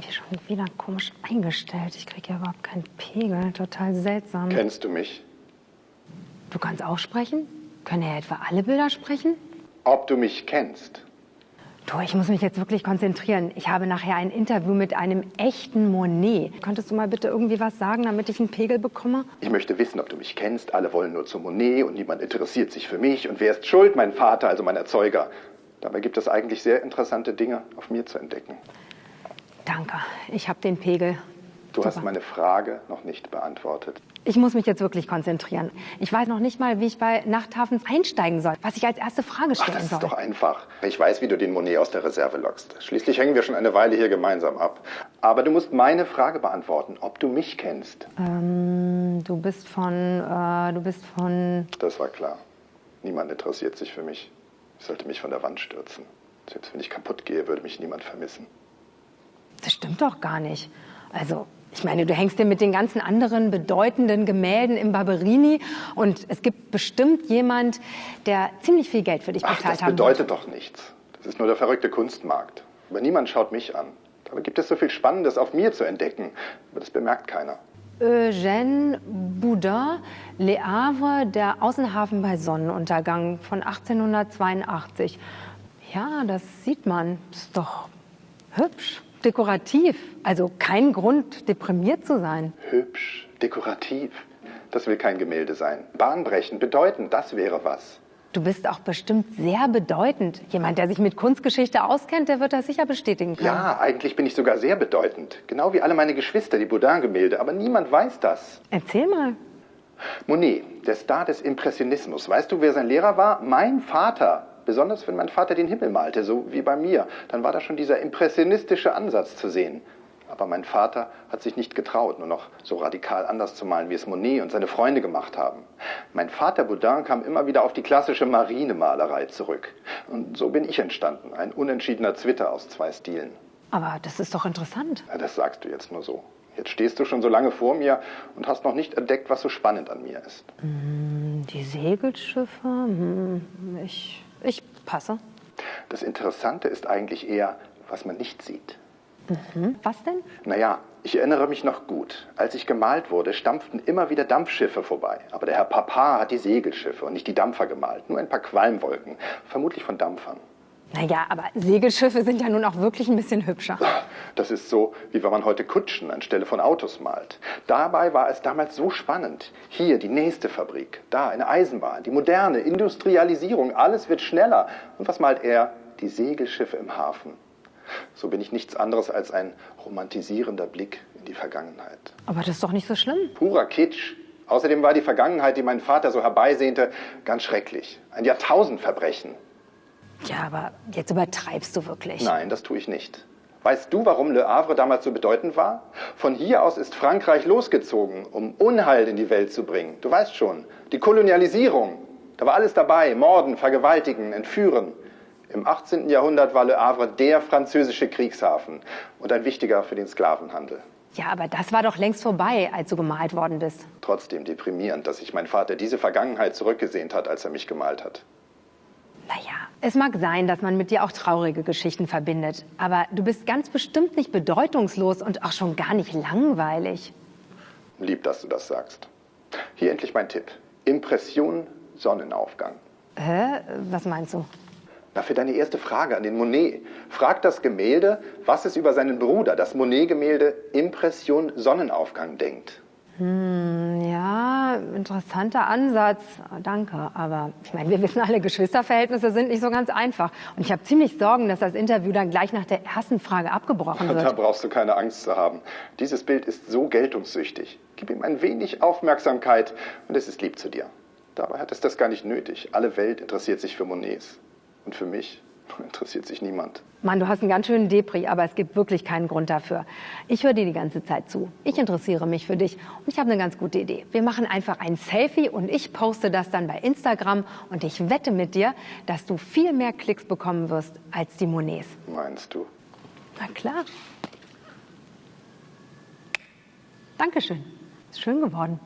irgendwie schon wieder komisch eingestellt. Ich kriege ja überhaupt keinen Pegel. Total seltsam. Kennst du mich? Du kannst auch sprechen? Können ja etwa alle Bilder sprechen? Ob du mich kennst? Du, ich muss mich jetzt wirklich konzentrieren. Ich habe nachher ein Interview mit einem echten Monet. Könntest du mal bitte irgendwie was sagen, damit ich einen Pegel bekomme? Ich möchte wissen, ob du mich kennst. Alle wollen nur zu Monet und niemand interessiert sich für mich. Und wer ist schuld? Mein Vater, also mein Erzeuger. Dabei gibt es eigentlich sehr interessante Dinge auf mir zu entdecken. Danke, ich habe den Pegel. Du hast meine Frage noch nicht beantwortet. Ich muss mich jetzt wirklich konzentrieren. Ich weiß noch nicht mal, wie ich bei Nachthafens einsteigen soll, was ich als erste Frage Ach, stellen das ist soll. doch einfach. Ich weiß, wie du den Monet aus der Reserve lockst. Schließlich hängen wir schon eine Weile hier gemeinsam ab. Aber du musst meine Frage beantworten, ob du mich kennst. Ähm, du bist von, äh, du bist von, Das war klar. Niemand interessiert sich für mich. Ich sollte mich von der Wand stürzen. Selbst wenn ich kaputt gehe, würde mich niemand vermissen. Das stimmt doch gar nicht. Also, ich meine, du hängst dir mit den ganzen anderen bedeutenden Gemälden im Barberini und es gibt bestimmt jemand, der ziemlich viel Geld für dich bezahlt das haben bedeutet doch nichts. Das ist nur der verrückte Kunstmarkt. Aber niemand schaut mich an. Dabei gibt es so viel Spannendes auf mir zu entdecken. Aber das bemerkt keiner. Eugène Boudin, Le Havre, der Außenhafen bei Sonnenuntergang von 1882. Ja, das sieht man. Ist doch hübsch, dekorativ. Also kein Grund, deprimiert zu sein. Hübsch, dekorativ. Das will kein Gemälde sein. Bahnbrechend, bedeutend, das wäre was. Du bist auch bestimmt sehr bedeutend. Jemand, der sich mit Kunstgeschichte auskennt, der wird das sicher bestätigen können. Ja, eigentlich bin ich sogar sehr bedeutend. Genau wie alle meine Geschwister, die Baudin-Gemälde. Aber niemand weiß das. Erzähl mal. Monet, der Star des Impressionismus. Weißt du, wer sein Lehrer war? Mein Vater. Besonders wenn mein Vater den Himmel malte, so wie bei mir. Dann war da schon dieser impressionistische Ansatz zu sehen. Aber mein Vater hat sich nicht getraut, nur noch so radikal anders zu malen, wie es Monet und seine Freunde gemacht haben. Mein Vater Baudin kam immer wieder auf die klassische Marinemalerei zurück. Und so bin ich entstanden, ein unentschiedener Zwitter aus zwei Stilen. Aber das ist doch interessant. Ja, das sagst du jetzt nur so. Jetzt stehst du schon so lange vor mir und hast noch nicht entdeckt, was so spannend an mir ist. Die Segelschiffe? Hm, ich, ich passe. Das Interessante ist eigentlich eher, was man nicht sieht. Hm, was denn? Naja, ich erinnere mich noch gut. Als ich gemalt wurde, stampften immer wieder Dampfschiffe vorbei. Aber der Herr Papa hat die Segelschiffe und nicht die Dampfer gemalt. Nur ein paar Qualmwolken. Vermutlich von Dampfern. Naja, aber Segelschiffe sind ja nun auch wirklich ein bisschen hübscher. Das ist so, wie wenn man heute Kutschen anstelle von Autos malt. Dabei war es damals so spannend. Hier die nächste Fabrik, da eine Eisenbahn, die moderne Industrialisierung, alles wird schneller. Und was malt er? Die Segelschiffe im Hafen. So bin ich nichts anderes als ein romantisierender Blick in die Vergangenheit. Aber das ist doch nicht so schlimm. Purer Kitsch. Außerdem war die Vergangenheit, die mein Vater so herbeisehnte, ganz schrecklich. Ein Jahrtausendverbrechen. Ja, aber jetzt übertreibst du wirklich. Nein, das tue ich nicht. Weißt du, warum Le Havre damals so bedeutend war? Von hier aus ist Frankreich losgezogen, um Unheil in die Welt zu bringen. Du weißt schon, die Kolonialisierung. Da war alles dabei, Morden, Vergewaltigen, Entführen. Im 18. Jahrhundert war Le Havre der französische Kriegshafen und ein wichtiger für den Sklavenhandel. Ja, aber das war doch längst vorbei, als du gemalt worden bist. Trotzdem deprimierend, dass sich mein Vater diese Vergangenheit zurückgesehnt hat, als er mich gemalt hat. Naja, es mag sein, dass man mit dir auch traurige Geschichten verbindet. Aber du bist ganz bestimmt nicht bedeutungslos und auch schon gar nicht langweilig. Lieb, dass du das sagst. Hier endlich mein Tipp. Impression Sonnenaufgang. Hä? Was meinst du? Na, für deine erste Frage an den Monet. Frag das Gemälde, was es über seinen Bruder, das Monet-Gemälde Impression Sonnenaufgang denkt. Hm, ja, interessanter Ansatz. Danke. Aber ich meine, wir wissen alle, Geschwisterverhältnisse sind nicht so ganz einfach. Und ich habe ziemlich Sorgen, dass das Interview dann gleich nach der ersten Frage abgebrochen Da wird. brauchst du keine Angst zu haben. Dieses Bild ist so geltungssüchtig. Gib ihm ein wenig Aufmerksamkeit und es ist lieb zu dir. Dabei hat es das gar nicht nötig. Alle Welt interessiert sich für Monets. Und für mich interessiert sich niemand. Mann, du hast einen ganz schönen Depri, aber es gibt wirklich keinen Grund dafür. Ich höre dir die ganze Zeit zu. Ich interessiere mich für dich und ich habe eine ganz gute Idee. Wir machen einfach ein Selfie und ich poste das dann bei Instagram und ich wette mit dir, dass du viel mehr Klicks bekommen wirst als die Monets. Meinst du? Na klar. Dankeschön. Ist schön geworden.